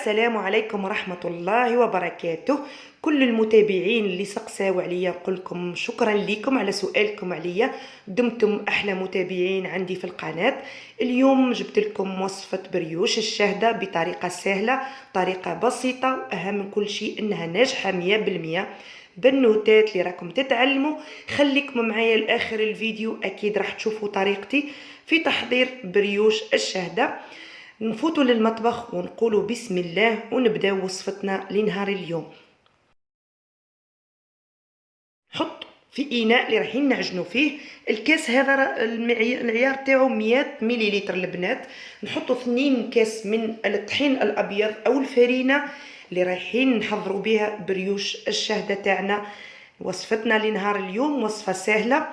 السلام عليكم ورحمة الله وبركاته. كل المتابعين اللي سقساو عليا نقول لكم شكرا لكم على سؤالكم عليا. دمتم أحلى متابعين عندي في القناة. اليوم جبت لكم وصفة بريوش الشهدة بطريقة سهلة طريقة بسيطة وأهم من كل شيء إنها ناجحة مية بالمية. بنوتات اللي راكم تتعلموا. خليكم معايا لآخر الفيديو أكيد راح تشوفوا طريقتي في تحضير brioche الشهده نفوتوا للمطبخ ونقولوا بسم الله ونبداو وصفتنا لنهار اليوم. حط في اناء اللي رايحين نعجنوا فيه. الكاس هذا العيار تاعو 100 مليلتر البنات. نحطوا اثنين كاس من الطحين الأبيض أو الفرينة اللي رايحين نحضروا بها brioche الشهدة تاعنا. وصفتنا لنهار اليوم وصفة سهلة.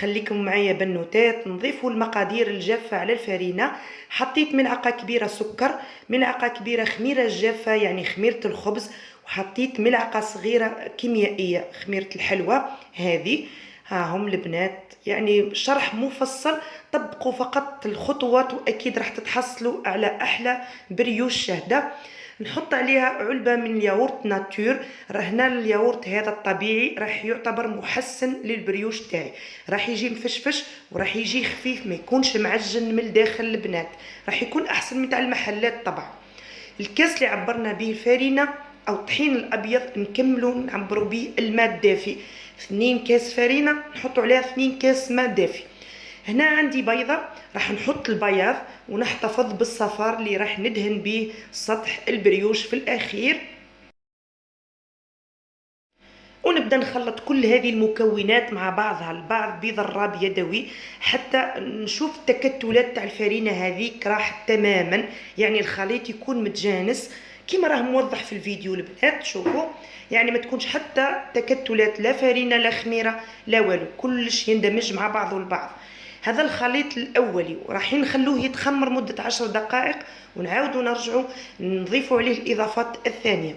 خليكم معايا بنوتات نضيفوا المقادير الجافة على الفرينة. حطيت ملعقة كبيرة سكر ملعقة كبيرة خميرة جافة يعني خميرة الخبز. وحطيت ملعقة صغيرة كيميائية خميرة الحلوى هذه. ها هم البنات. يعني شرح مفصل طبقوا فقط الخطوات وأكيد راح تتحصلوا على أحلى بريوش شهده نحط عليها علبة من الياورت ناتور. راه هنا الياورت هذا الطبيعي راح يعتبر محسن لل brioche تاعي. راح يجي مفشفش وراح يجي خفيف ما يكونش معجن من الداخل البنات. راح يكون أحسن من تاع المحلات طبعا. الكاس اللي عبرنا به الفارينه أو الطحين الأبيض نكملوا نعبروا به الماء الدافئ. 2 كاس فرينه نحطوا عليها 2 كاس ماء دافي. هنا عندي بيضة راح نحط البياض ونحتفظ بالصفار اللي راح ندهن به سطح ال brioche في الأخير. ونبدأ نخلط كل هذه المكونات مع بعضها البعض بضراب يدوي حتى نشوف التكتلات تاع الفرينه هذيك راحت تماما. يعني الخليط يكون متجانس. كما راه موضح في الفيديو البنات شوفوا. يعني ما تكونش حتى تكتلات لا فرينة لا خميرة لا والو. كلش يندمج مع بعضه البعض هذا الخليط الأولي وراح نخلوه يتخمر مدة عشر دقائق ونعاودوا نرجعوا نضيفوا عليه الإضافات الثانية.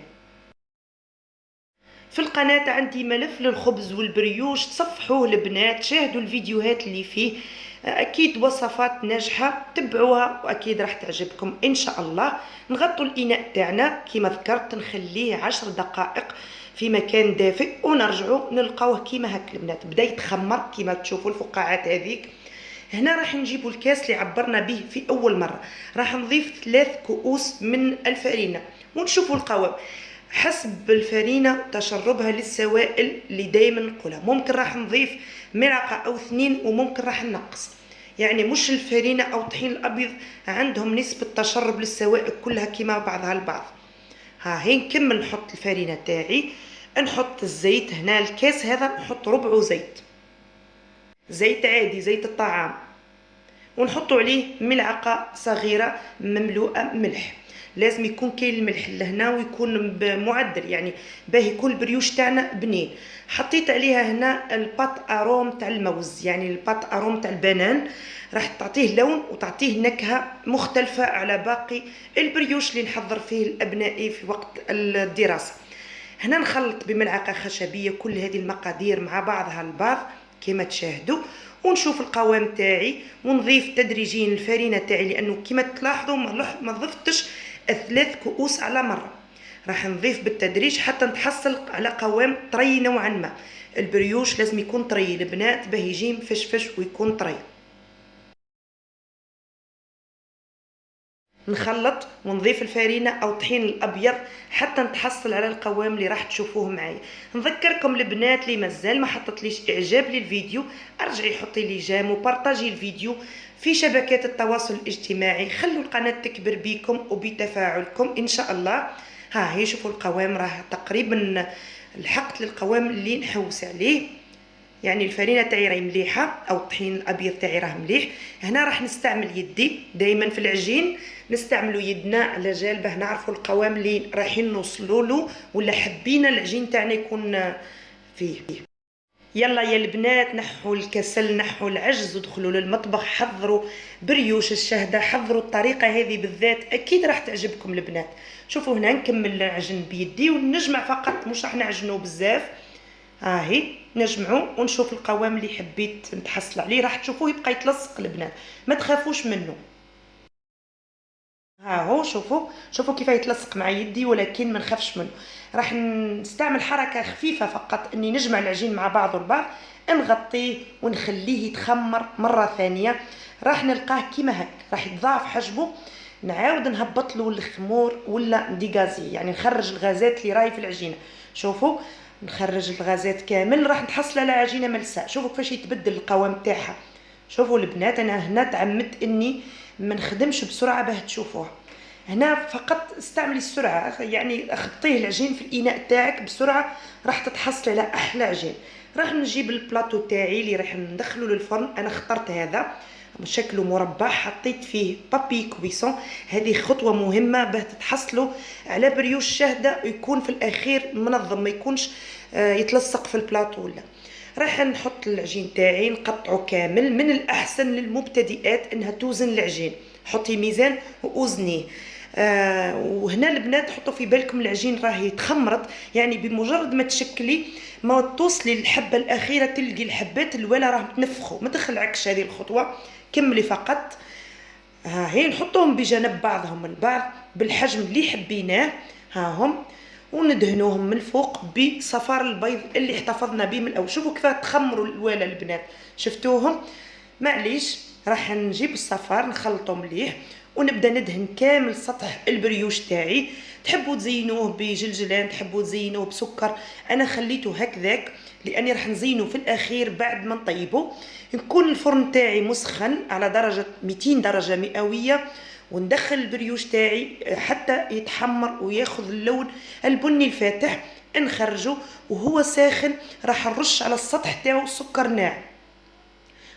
في القناة عندي ملف للخبز والبريوش تصفحوه البنات شاهدوا الفيديوهات اللي فيه. أكيد وصفات ناجحة تبعوها وأكيد راح تعجبكم. إن شاء الله نغطوا الإناء تاعنا كما ذكرت نخليه عشر دقائق في مكان دافئ ونرجعوا نلقاوه كيما هكا البنات. بدأ يتخمر كيما تشوفوا الفقاعات هذيك. هنا راح نجيبوا الكاس اللي عبرنا به في أول مرة. راح نضيف ثلاث كؤوس من الفرينة ونشوفوا القوام. حسب الفرينة تشربها للسوائل اللي دايما نقولها. ممكن راح نضيف ملعقة أو اثنين وممكن راح نقص. يعني مش الفرينة أو الطحين الأبيض عندهم نسبة تشرب للسوائل كلها كما بعضها البعض. ها هي نكمل نحط الفرينة تاعي؟ نحط الزيت هنا الكاس هذا نحط ربعه زيت. زيت عادي زيت الطعام. ونحطوا عليه ملعقة صغيرة مملوءة ملح. لازم يكون كاين الملح لهنا ويكون بمعدل يعني باه يكون ال brioche تاعنا بنين. حطيت عليها هنا ال pâte arôme تاع الموز يعني ال pâte arôme تاع ال banane. راح تعطيه لون وتعطيه نكهة مختلفة على باقي ال brioche اللي نحضر فيه لابنائي في وقت الدراسة. هنا نخلط بملعقة خشبية كل هذه المقادير مع بعضها البعض كما تشاهدوا ونشوف القوام تاعي ونضيف تدريجيا الفرينة تاعي لأنه كما تلاحظوا ما ضفتش ثلاث كؤوس على مرة. راح نضيف بالتدريج حتى نتحصل على قوام طري نوعا ما. البريوش لازم يكون طري البنات باه يجي مفشفش ويكون طري. نخلط ونضيف الفرينة أو الطحين الأبيض حتى نتحصل على القوام اللي راح تشوفوه معايا. نذكركم البنات اللي مازال ما حطتليش إعجاب للفيديو. أرجعي حطي لي جام وبارطاجي الفيديو في شبكات التواصل الاجتماعي. خلوا القناة تكبر بكم وبتفاعلكم إن شاء الله. ها هي شوفوا القوام راه تقريبا لحقت للقوام اللي نحوس عليه. يعني الفرينة تاعي راهي مليحة أو الطحين الأبيض تاعي راه مليح. هنا راح نستعمل يدي دائما في العجين نستعملوا يدنا على جال باه نعرفوا القوام اللي رايحين نوصلوا له ولا حبينا العجين تاعنا يكون فيه. يلا يا البنات نحوا الكسل نحوا العجز ودخلوا للمطبخ حضروا بريوش الشهدة حضروا الطريقة هذه بالذات أكيد راح تعجبكم البنات. شوفوا هنا نكمل نعجن بيدي ونجمع فقط مش راح نعجنوا بزاف. هاهي نجمعوا ونشوف القوام اللي حبيت نتحصل عليه. راح تشوفوه يبقى يتلصق البنات. ما تخافوش منه. ها هو شوفوا. شوفوا كيف يتلصق مع يدي ولكن ما نخافش منه. راح نستعمل حركة خفيفة فقط إني نجمع العجين مع بعض البعض نغطيه ونخليه يتخمر مرة ثانية. راح نلقاه كيما هك راح يتضاعف حجمه. نعاود نهبط له الخمور ولا نديغازي يعني نخرج الغازات اللي راهي في العجينة. شوفوا. نخرج الغازات كامل راح نحصل على عجينة ملساء. شوفوا كيفاش يتبدل القوام تاعها شوفوا البنات أنا هنا تعمدت إني ما نخدمش بسرعة باه تشوفوها هنا فقط استعملي السرعة يعني خطيه العجين في الإناء تاعك بسرعة راح تتحصل على أحلى عجين. راح نجيب البلاطو تاعي اللي راح ندخله للفرن. أنا اخترت هذا. شكله مربع حطيت فيه بابي كويسون هذه خطوة مهمة باه تتحصلوا على بريوش شاهدة يكون في الأخير منظم ما يكونش آه، يتلصق في البلاطو ولا. راح نحط العجين تاعي نقطعه كامل من الأحسن للمبتدئات إنها توزن العجين. حطي ميزان ووزنيه آه وهنا البنات حطوا في بالكم العجين راهي تخمرت. يعني بمجرد ما تشكلي ما توصلي للحبة الأخيرة تلقي الحبات الولا راهم تنفخوا ما تخلعكش هذه الخطوة كملي فقط. ها هي نحطوهم بجانب بعضهم البعض بالحجم اللي حبيناه. ها هم. وندهنوهم من الفوق بصفار البيض اللي احتفظنا به من الأول. شوفوا كيف تخمروا الوالا البنات. شفتوهم؟ معليش راح نجيب الصفار نخلطو مليح ونبدا ندهن كامل سطح ال brioche تاعي. تحبوا تزينوه بجلجلان تحبوا تزينوه بسكر. أنا خليته هكذاك لأني راح نزينه في الأخير بعد ما نطيبه. نكون الفرن تاعي مسخن على درجة 200 درجة مئوية وندخل ال brioche تاعي حتى يتحمر وياخذ اللون البني الفاتح. نخرجه وهو ساخن راح نرش على السطح تاعو سكر ناعم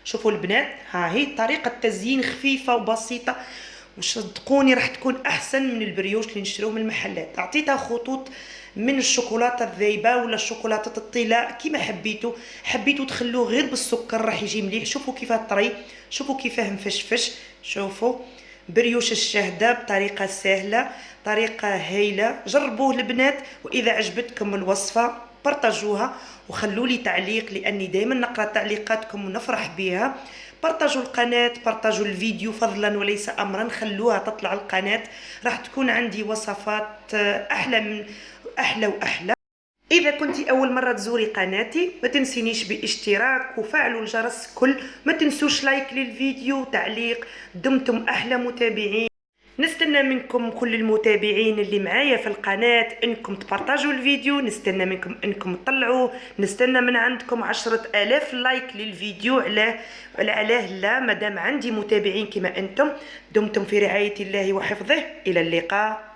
شوفوا البنات ها هي طريقة تزيين خفيفة وبسيطة. وصدقوني راح تكون أحسن من ال brioche اللي نشتروه من المحلات. أعطيتها خطوط من الشوكولاتة الذايبة ولا الشوكولاتة الطلاء كيما حبيتوا حبيتوا تخلوه غير بالسكر راح يجي مليح. شوفوا كيف طري شوفوا كيفاه مفشفش. شوفوا brioche الشهده بطريقة سهلة طريقة هايلة. جربوه البنات وإذا عجبتكم الوصفة بارطاجوها وخلوا لي تعليق لأني دائما نقرأ تعليقاتكم ونفرح بها بارطاجوا القناة بارطاجوا الفيديو فضلا وليس امرا خلوها تطلع القناة. راح تكون عندي وصفات أحلى من أحلى وأحلى. إذا كنت أول مرة تزوري قناتي ما تنسينيش باشتراك وفعلوا الجرس كل. ما تنسوش لايك للفيديو وتعليق دمتم أحلى متابعين. نستنى منكم كل المتابعين اللي معايا في القناة إنكم تبارطاجوا الفيديو نستنى منكم إنكم تطلعوه نستنى من عندكم عشرة آلاف لايك للفيديو علاه علاه لا مادام عندي متابعين كما أنتم دمتم في رعاية الله وحفظه. إلى اللقاء.